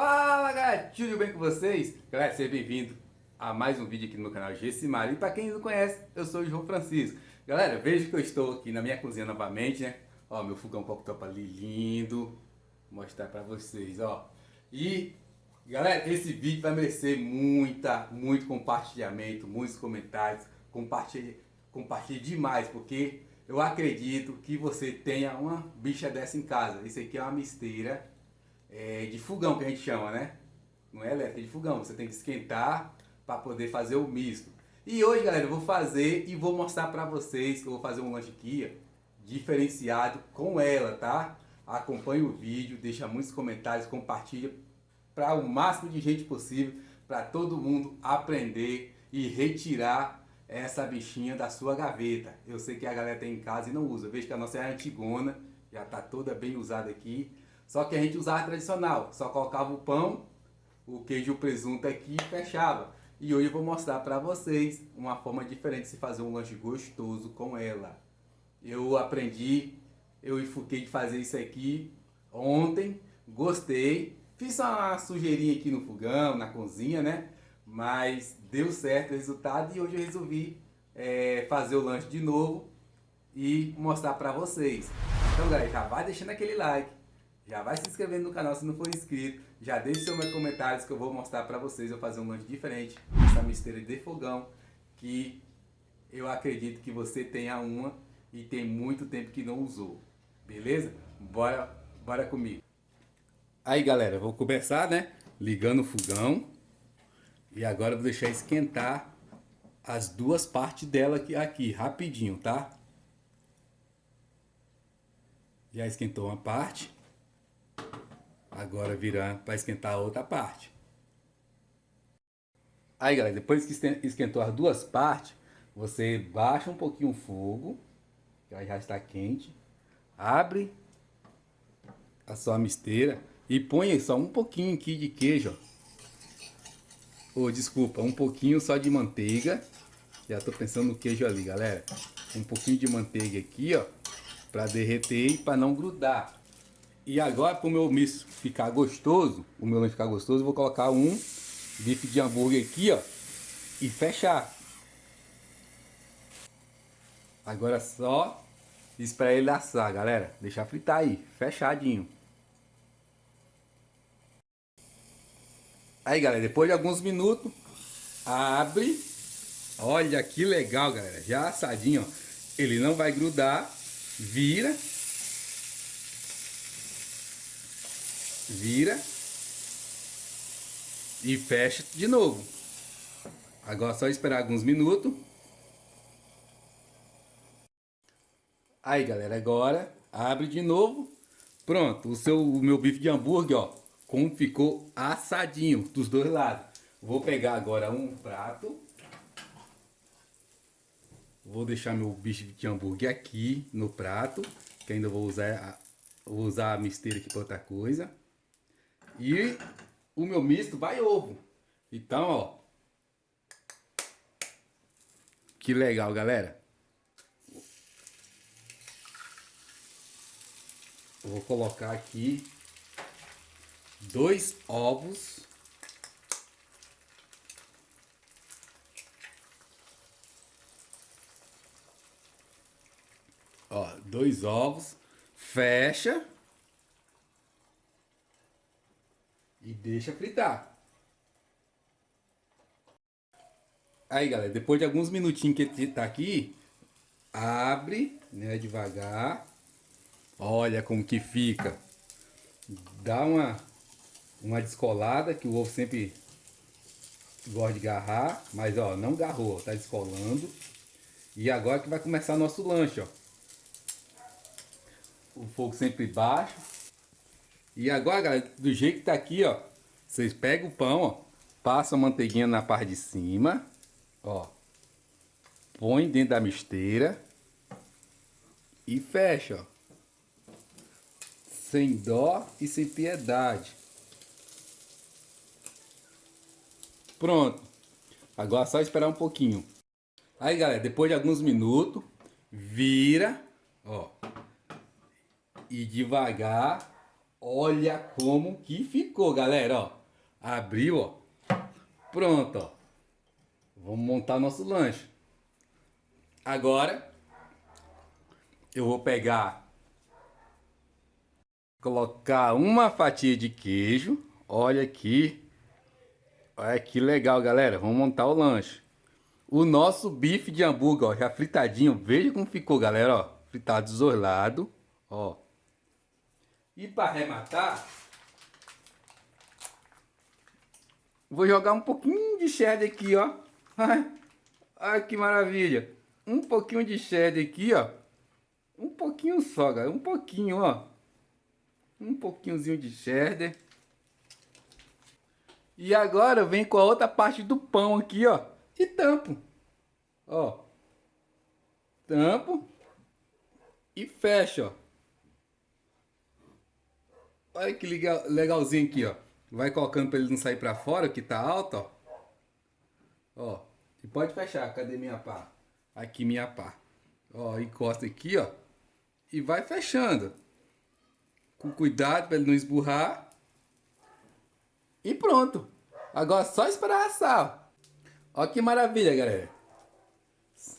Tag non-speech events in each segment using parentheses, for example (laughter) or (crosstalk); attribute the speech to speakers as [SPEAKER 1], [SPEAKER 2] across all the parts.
[SPEAKER 1] Fala galera, tudo bem com vocês? Galera, seja bem-vindo a mais um vídeo aqui no meu canal Gessimar. E para quem não conhece, eu sou o João Francisco. Galera, veja que eu estou aqui na minha cozinha novamente, né? Ó, meu fogão cooktop ali lindo. Vou mostrar para vocês, ó. E, galera, esse vídeo vai merecer muita, muito compartilhamento, muitos comentários. Compartilhe, compartilhe demais, porque eu acredito que você tenha uma bicha dessa em casa. Isso aqui é uma misteira é, de fogão que a gente chama, né? Não é elétrica, é de fogão. Você tem que esquentar para poder fazer o misto. E hoje, galera, eu vou fazer e vou mostrar para vocês que eu vou fazer um lanche aqui diferenciado com ela, tá? Acompanhe o vídeo, deixa muitos comentários, compartilha para o máximo de gente possível, para todo mundo aprender e retirar essa bichinha da sua gaveta. Eu sei que a galera tem em casa e não usa. Eu vejo que a nossa é antigona, já está toda bem usada aqui. Só que a gente usava tradicional, só colocava o pão, o queijo e o presunto aqui e fechava. E hoje eu vou mostrar para vocês uma forma diferente de se fazer um lanche gostoso com ela. Eu aprendi, eu enfoquei de fazer isso aqui ontem, gostei. Fiz uma sujeirinha aqui no fogão, na cozinha, né? Mas deu certo o resultado e hoje eu resolvi é, fazer o lanche de novo e mostrar para vocês. Então galera, já vai deixando aquele like já vai se inscrevendo no canal se não for inscrito. Já deixe seus comentários que eu vou mostrar para vocês. Eu fazer um lanche diferente. Essa misteira de fogão. Que eu acredito que você tenha uma e tem muito tempo que não usou. Beleza? Bora, bora comigo. Aí galera, vou começar né? Ligando o fogão. E agora vou deixar esquentar as duas partes dela aqui, aqui rapidinho, tá? Já esquentou uma parte. Agora virar para esquentar a outra parte. Aí galera, depois que esquentou as duas partes, você baixa um pouquinho o fogo, que já está quente, abre a sua misteira e põe só um pouquinho aqui de queijo, ou oh, desculpa, um pouquinho só de manteiga, já estou pensando no queijo ali galera, um pouquinho de manteiga aqui ó, para derreter e para não grudar. E agora, para o meu misto ficar gostoso, o meu lanche ficar gostoso, eu vou colocar um bife de hambúrguer aqui, ó, e fechar. Agora é só esperar ele assar, galera. Deixar fritar aí, fechadinho. Aí, galera, depois de alguns minutos, abre. Olha que legal, galera. Já assadinho, ó. Ele não vai grudar. Vira. Vira e fecha de novo. Agora é só esperar alguns minutos. Aí galera, agora abre de novo. Pronto, o, seu, o meu bife de hambúrguer, ó, como ficou assadinho dos dois lados. Vou pegar agora um prato. Vou deixar meu bife de hambúrguer aqui no prato, que ainda vou usar, vou usar a misteira aqui para outra coisa. E o meu misto vai ovo. Então, ó. Que legal, galera. vou colocar aqui dois ovos. Ó, dois ovos. Fecha. E deixa fritar. Aí, galera, depois de alguns minutinhos que tá aqui, abre, né, devagar. Olha como que fica. Dá uma, uma descolada, que o ovo sempre gosta de garrar, mas ó, não garrou, tá descolando. E agora que vai começar nosso lanche, ó. O fogo sempre baixo. E agora, do jeito que tá aqui, ó, vocês pegam o pão, ó, passam a manteiguinha na parte de cima, ó, põe dentro da misteira e fecha, ó. Sem dó e sem piedade. Pronto. Agora é só esperar um pouquinho. Aí, galera, depois de alguns minutos, vira, ó. E devagar Olha como que ficou, galera, ó. Abriu, ó. Pronto, ó. Vamos montar nosso lanche. Agora, eu vou pegar, colocar uma fatia de queijo. Olha aqui. Olha que legal, galera. Vamos montar o lanche. O nosso bife de hambúrguer, ó, já fritadinho. Veja como ficou, galera, ó. Fritado desorlado, ó. E para arrematar, vou jogar um pouquinho de cheddar aqui, ó. (laughs) Ai, que maravilha. Um pouquinho de cheddar aqui, ó. Um pouquinho só, galera. Um pouquinho, ó. Um pouquinhozinho de cheddar. E agora vem com a outra parte do pão aqui, ó. E tampo. Ó. Tampo. E fecha, ó. Olha que legal, legalzinho aqui, ó. Vai colocando para ele não sair para fora, que tá alto, ó. Ó. E pode fechar. Cadê minha pá? Aqui minha pá. Ó, encosta aqui, ó. E vai fechando. Com cuidado para ele não esburrar. E pronto. Agora só esperar assar. Ó que maravilha, galera.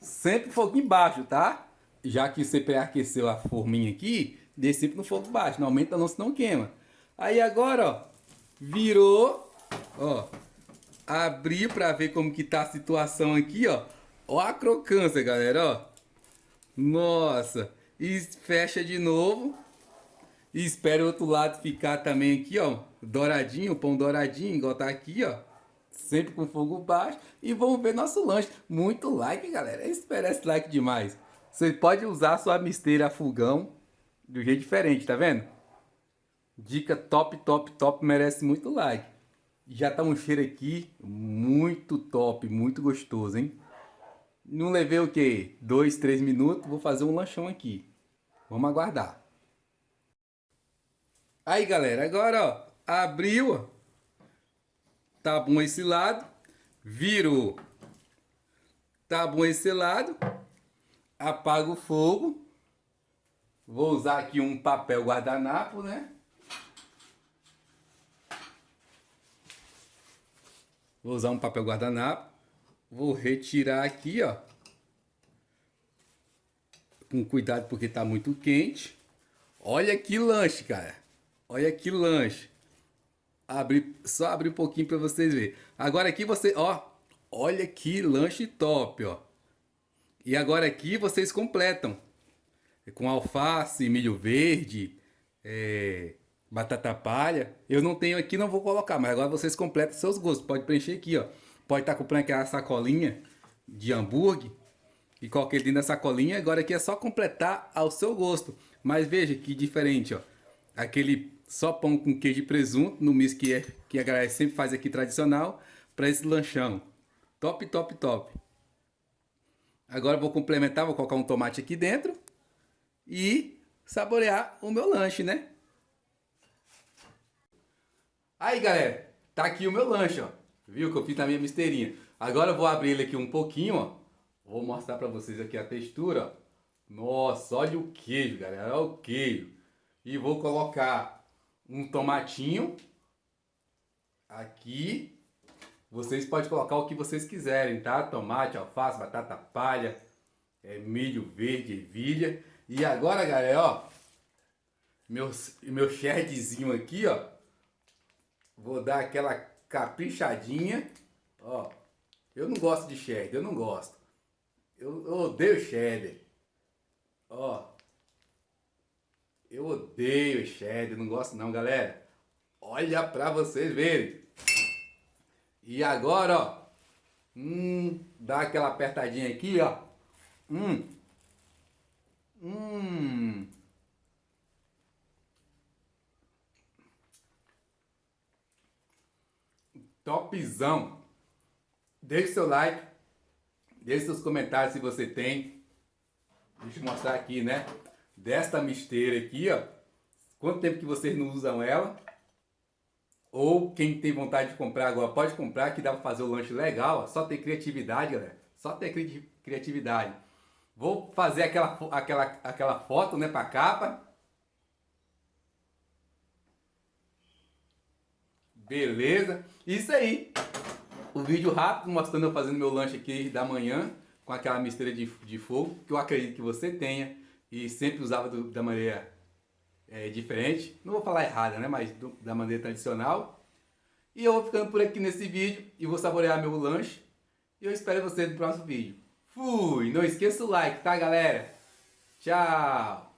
[SPEAKER 1] Sempre fogo embaixo, tá? Já que você pré-aqueceu a forminha aqui, Sempre no fogo baixo, não aumenta não, senão queima. Aí agora, ó, virou, ó, abriu para ver como que tá a situação aqui, ó. Ó a crocância, galera, ó. Nossa, e fecha de novo. E espera o outro lado ficar também aqui, ó, douradinho, pão douradinho, igual tá aqui, ó. Sempre com fogo baixo. E vamos ver nosso lanche. Muito like, galera. Espera esse like demais. Você pode usar sua misteira a fogão de um jeito diferente, tá vendo? Dica top, top, top, merece muito like. Já tá um cheiro aqui muito top, muito gostoso, hein? Não levei o que? Dois, três minutos, vou fazer um lanchão aqui. Vamos aguardar. Aí, galera, agora, ó, abriu. Tá bom esse lado. Virou. Tá bom esse lado. Apaga o fogo. Vou usar aqui um papel guardanapo, né? Vou usar um papel guardanapo. Vou retirar aqui, ó. Com cuidado porque tá muito quente. Olha que lanche, cara. Olha que lanche. Abri, só abrir um pouquinho para vocês verem. Agora aqui você, ó. Olha que lanche top, ó. E agora aqui vocês completam com alface, milho verde, é, batata palha. Eu não tenho aqui, não vou colocar, mas agora vocês completam seus gostos. Pode preencher aqui, ó. Pode estar tá comprando aquela sacolinha de hambúrguer e coloquei dentro da sacolinha. Agora aqui é só completar ao seu gosto. Mas veja que diferente, ó. Aquele só pão com queijo e presunto no misto que, é, que a galera sempre faz aqui tradicional para esse lanchão. Top, top, top. Agora vou complementar, vou colocar um tomate aqui dentro e saborear o meu lanche, né? Aí, galera, tá aqui o meu lanche, ó. Viu que eu fiz na minha misteirinha. Agora eu vou abrir ele aqui um pouquinho, ó. Vou mostrar pra vocês aqui a textura, ó. Nossa, olha o queijo, galera, olha o queijo. E vou colocar um tomatinho aqui. Vocês podem colocar o que vocês quiserem, tá? Tomate, alface, batata palha, é, milho verde, ervilha. E agora, galera, ó, meu, meu sherdzinho aqui, ó, vou dar aquela caprichadinha, ó, eu não gosto de cheddar, eu não gosto, eu, eu odeio cheddar, ó, eu odeio cheddar, não gosto não, galera, olha pra vocês verem, e agora, ó, hum, dá aquela apertadinha aqui, ó, hum, Hum. Topzão. Deixe seu like. Deixe seus comentários se você tem. Deixa eu mostrar aqui, né? Desta misteira aqui, ó. Quanto tempo que vocês não usam ela? Ou quem tem vontade de comprar agora pode comprar, que dá para fazer o lanche legal. Ó. Só ter criatividade, galera. Só ter cri criatividade. Vou fazer aquela, aquela, aquela foto né, para capa. Beleza? Isso aí. O vídeo rápido mostrando eu fazendo meu lanche aqui da manhã com aquela mistura de, de fogo que eu acredito que você tenha e sempre usava do, da maneira é, diferente. Não vou falar errada, né? Mas do, da maneira tradicional. E eu vou ficando por aqui nesse vídeo e vou saborear meu lanche. E eu espero você no próximo vídeo. Fui! Não esqueça o like, tá galera? Tchau!